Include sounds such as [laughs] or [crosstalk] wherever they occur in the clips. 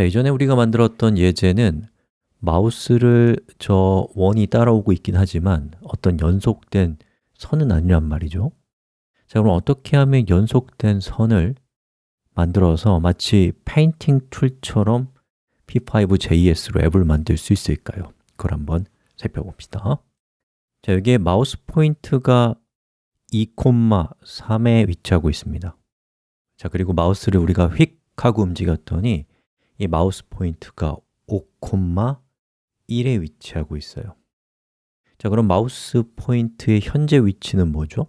자, 이전에 우리가 만들었던 예제는 마우스를 저 원이 따라오고 있긴 하지만 어떤 연속된 선은 아니란 말이죠. 자, 그럼 어떻게 하면 연속된 선을 만들어서 마치 painting tool처럼 P5.js로 앱을 만들 수 있을까요? 그걸 한번 살펴봅시다. 자, 여기에 마우스 포인트가 2,3에 위치하고 있습니다. 자, 그리고 마우스를 우리가 휙 하고 움직였더니 이 마우스 포인트가 5,1에 위치하고 있어요 자, 그럼 마우스 포인트의 현재 위치는 뭐죠?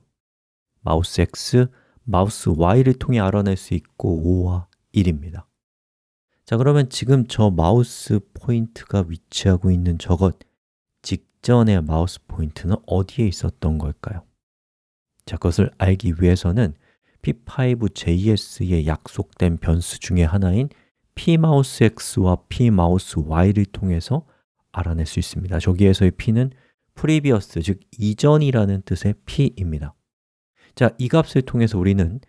mouseX, mouseY를 통해 알아낼 수 있고 5와 1입니다 자, 그러면 지금 저 마우스 포인트가 위치하고 있는 저것 직전의 마우스 포인트는 어디에 있었던 걸까요? 자, 그것을 알기 위해서는 p5.js의 약속된 변수 중에 하나인 pmouseX와 pmouseY를 통해서 알아낼 수 있습니다. 저기에서의 p는 previous, 즉 이전이라는 뜻의 p입니다. 자, 이 값을 통해서 우리는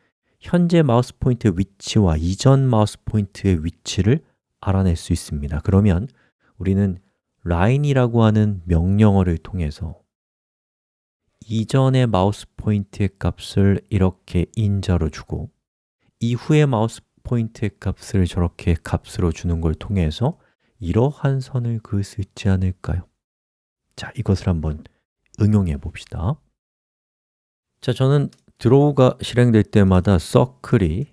현재 마우스 포인트의 위치와 이전 마우스 포인트의 위치를 알아낼 수 있습니다. 그러면 우리는 line이라고 하는 명령어를 통해서 이전의 마우스 포인트의 값을 이렇게 인자로 주고 이후의 마우스 포인트의 값을 저렇게 값으로 주는 걸 통해서 이러한 선을 그을 수 있지 않을까요? 자, 이것을 한번 응용해 봅시다. 자, 저는 draw가 실행될 때마다 circle이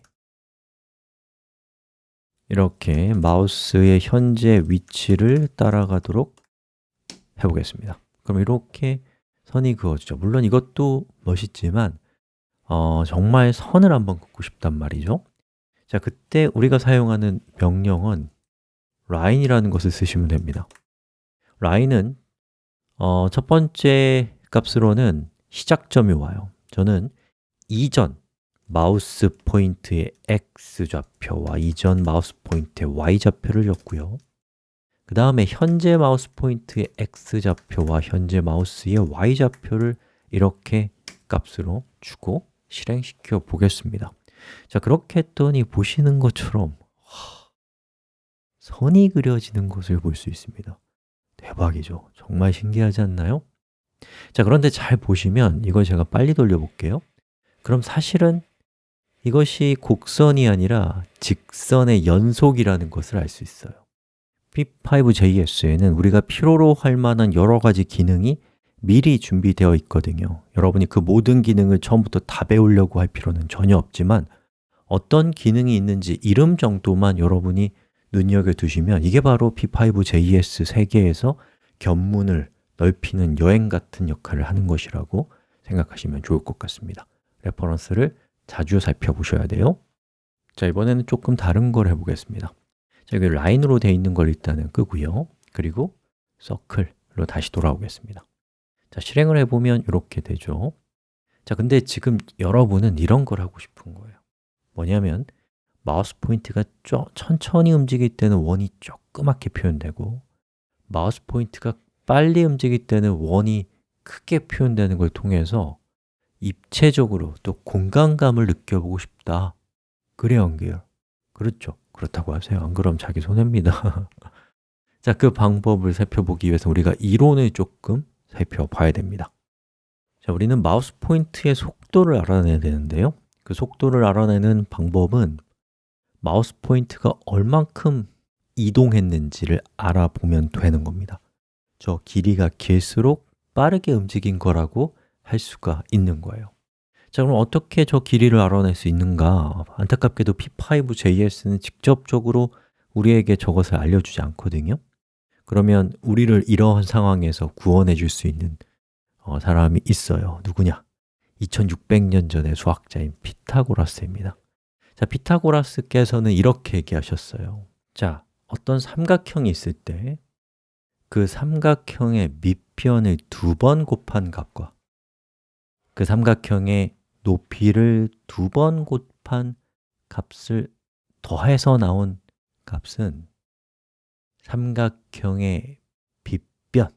이렇게 마우스의 현재 위치를 따라가도록 해보겠습니다. 그럼 이렇게 선이 그어지죠. 물론 이것도 멋있지만 어, 정말 선을 한번 긋고 싶단 말이죠 자, 그때 우리가 사용하는 명령은 line이라는 것을 쓰시면 됩니다. line은 어, 첫 번째 값으로는 시작점이 와요. 저는 이전 마우스 포인트의 x좌표와 이전 마우스 포인트의 y좌표를 줬고요. 그 다음에 현재 마우스 포인트의 x좌표와 현재 마우스의 y좌표를 이렇게 값으로 주고 실행시켜 보겠습니다 자, 그렇게 했더니 보시는 것처럼 와, 선이 그려지는 것을 볼 수 있습니다. 대박이죠. 정말 신기하지 않나요? 자, 그런데 잘 보시면 이걸 제가 빨리 돌려볼게요. 그럼 사실은 이것이 곡선이 아니라 직선의 연속이라는 것을 알 수 있어요. P5JS에는 우리가 필요로 할 만한 여러 가지 기능이 미리 준비되어 있거든요. 여러분이 그 모든 기능을 처음부터 다 배우려고 할 필요는 전혀 없지만 어떤 기능이 있는지 이름 정도만 여러분이 눈여겨두시면 이게 바로 P5JS 세계에서 견문을 넓히는 여행 같은 역할을 하는 것이라고 생각하시면 좋을 것 같습니다. reference를 자주 살펴보셔야 돼요. 자, 이번에는 조금 다른 걸 해보겠습니다. 자, 여기 line으로 되어 있는 걸 일단은 끄고요. 그리고 circle로 다시 돌아오겠습니다 자, 실행을 해보면 이렇게 되죠. 자, 근데 지금 여러분은 이런 걸 하고 싶은 거예요. 뭐냐면 마우스 포인트가 좀 천천히 움직일 때는 원이 조그맣게 표현되고 마우스 포인트가 빨리 움직일 때는 원이 크게 표현되는 걸 통해서 입체적으로 또 공간감을 느껴보고 싶다. 그래 연결 그렇죠. 그렇다고 하세요. 안 그럼 자기 손해입니다. [laughs] 자, 그 방법을 살펴보기 위해서 우리가 이론을 조금 살펴봐야 됩니다. 자, 우리는 마우스 포인트의 속도를 알아내야 되는데요. 그 속도를 알아내는 방법은 마우스 포인트가 얼만큼 이동했는지를 알아보면 되는 겁니다. 저 길이가 길수록 빠르게 움직인 거라고 할 수가 있는 거예요. 자, 그럼 어떻게 저 길이를 알아낼 수 있는가? 안타깝게도 P5JS는 직접적으로 우리에게 저것을 알려주지 않거든요 그러면 우리를 이러한 상황에서 구원해 줄 수 있는 어, 사람이 있어요. 누구냐? 2600년 전의 수학자인 피타고라스입니다. 자, 피타고라스께서는 이렇게 얘기하셨어요. 자, 어떤 삼각형이 있을 때 그 삼각형의 밑변을 두 번 곱한 값과 그 삼각형의 높이를 두 번 곱한 값을 더해서 나온 값은 삼각형의 빗변을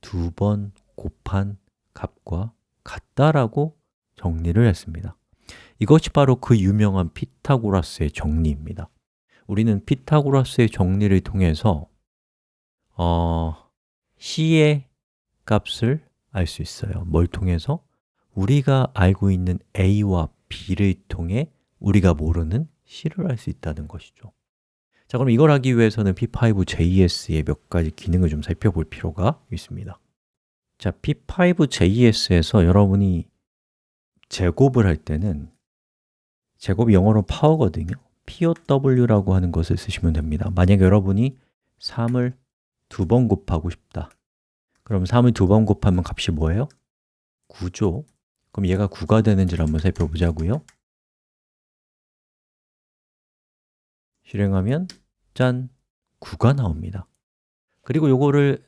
두 번 곱한 값과 같다라고 정리를 했습니다. 이것이 바로 그 유명한 피타고라스의 정리입니다. 우리는 피타고라스의 정리를 통해서 어, C의 값을 알 수 있어요. 뭘 통해서? 우리가 알고 있는 A와 B를 통해 우리가 모르는 C를 알 수 있다는 것이죠 자, 그럼 이걸 하기 위해서는 P5JS의 몇 가지 기능을 좀 살펴볼 필요가 있습니다. 자, P5JS에서 여러분이 제곱을 할 때는 제곱이 영어로 파워거든요. POW라고 하는 것을 쓰시면 됩니다. 만약에 여러분이 3을 두 번 곱하고 싶다. 그럼 3을 두 번 곱하면 값이 뭐예요? 9죠. 그럼 얘가 9가 되는지를 한번 살펴보자고요. 실행하면 짠! 9가 나옵니다 그리고 요거를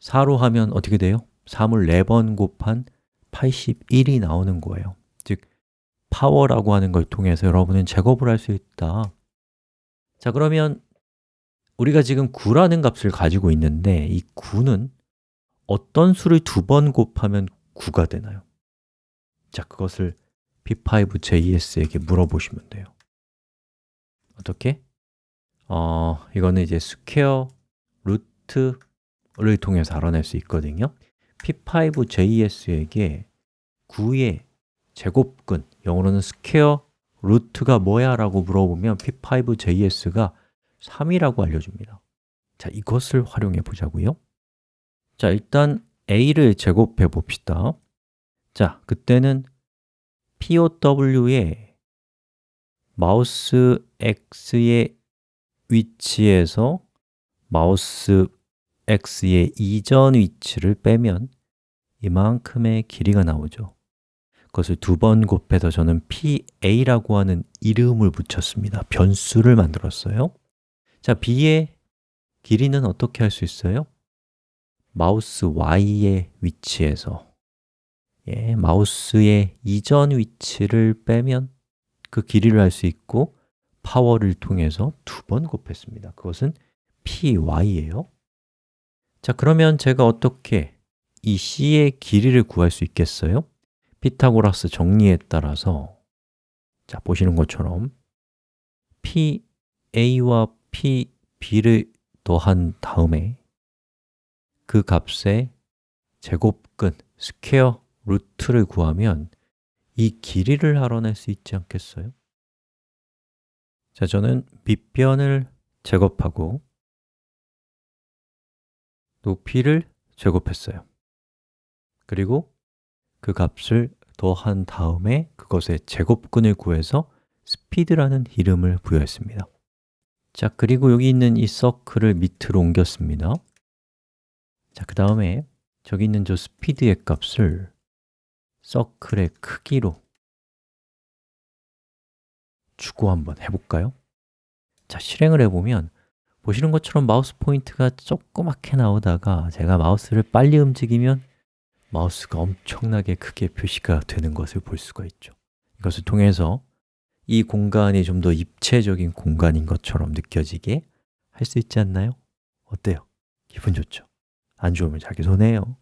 4로 하면 어떻게 돼요? 3을 4번 곱한 81이 나오는 거예요 즉, power라고 하는 걸 통해서 여러분은 제곱을 할 수 있다 자, 그러면 우리가 지금 9라는 값을 가지고 있는데 이 9는 어떤 수를 두 번 곱하면 9가 되나요? 자, 그것을 P5JS에게 물어보시면 돼요 어떻게? 어, 이거는 이제 square root를 통해서 알아낼 수 있거든요. P5JS에게 9의 제곱근, 영어로는 square root가 뭐야? 라고 물어보면 P5JS가 3이라고 알려줍니다. 자, 이것을 활용해 보자고요. 자, 일단 a를 제곱해 봅시다. 자, 그때는 POW에 마우스 X의 위치에서 마우스 X의 이전 위치를 빼면 이만큼의 길이가 나오죠. 그것을 두 번 곱해서 저는 PA라고 하는 이름을 붙였습니다. 변수를 만들었어요. 자, B의 길이는 어떻게 할 수 있어요? 마우스 Y의 위치에서. 예, 마우스의 이전 위치를 빼면 그 길이를 알 수 있고 파워를 통해서 두 번 곱했습니다 그것은 py예요 자, 그러면 제가 어떻게 이 c의 길이를 구할 수 있겠어요? 피타고라스 정리에 따라서 자, 보시는 것처럼 pa와 pb를 더한 다음에 그 값의 제곱근, square root를 구하면 이 길이를 알아낼 수 있지 않겠어요? 자, 저는 밑변을 제곱하고 높이를 제곱했어요. 그리고 그 값을 더한 다음에 그것의 제곱근을 구해서 스피드라는 이름을 부여했습니다. 자, 그리고 여기 있는 이 서클을 밑으로 옮겼습니다. 자, 그 다음에 저기 있는 저 스피드의 값을 서클의 크기로 주고 한번 해볼까요? 자, 실행을 해보면 보시는 것처럼 마우스 포인트가 조그맣게 나오다가 제가 마우스를 빨리 움직이면 마우스가 엄청나게 크게 표시가 되는 것을 볼 수가 있죠 이것을 통해서 이 공간이 좀 더 입체적인 공간인 것처럼 느껴지게 할 수 있지 않나요? 어때요? 기분 좋죠? 안 좋으면 자기 손해요